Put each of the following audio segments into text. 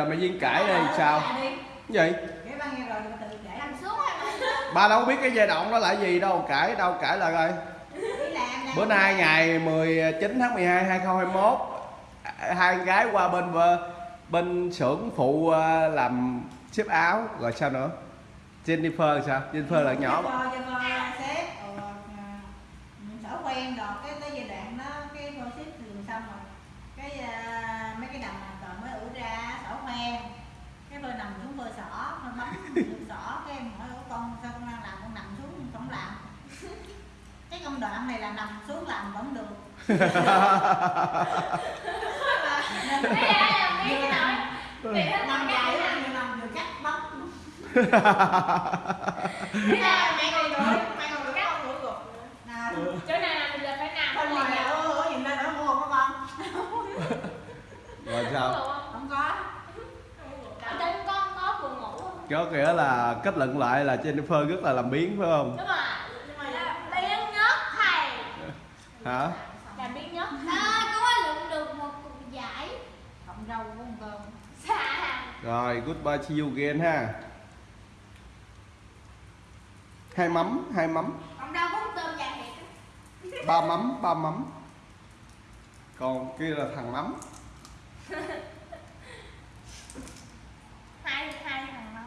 Giờ mày viên cãi đây sao? Cái gì? Ba rồi đâu biết cái giai đoạn đó là gì đâu, cãi đâu cãi là làm. Bữa nay ngày 19 tháng 12 2021 hai gái qua bên ờ, bên xưởng phụ ờ, làm ship áo rồi sao nữa? Jennifer sao? Jennifer là nhỏ rồi sở quen rồi cái tới giai đoạn đó cái thường xong rồi cái à, mấy cái đầm mà còn mới ủ ra sở quen cái tôi nằm xuống tôi xỏ tôi bấm được xỏ cái em hỏi ủa con sao con đang làm con nằm xuống không làm cái công đoạn này là nằm xuống làm vẫn được nằm dài dài á á nhưng nằm được cắt ai mẹ ngồi rồi mẹ ngồi được không ngủ gục nào Chỗ nào nằm thì là phải nằm bên ngoài là ủa ủa nhìn lên nữa mua không con rồi sao? không có Ở trên con có buồn ngủ không? Có nghĩa là kết luận lại là Jennifer rất là làm biến phải không? Đúng rồi Nhưng mà là biến nhất thầy Hả? Là biến nhất À, có lượm được một cục giải. Cộng rau của con cơm Rồi, goodbye to you again ha. Hai mắm, hai mắm, Còn đâu có tôm dài thiệt ba mắm, ba mắm. Còn kia là thằng mắm. Hai, hai thằng mắm.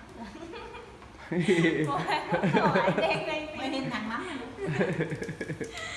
Rồi đen đen mới thêm thằng mắm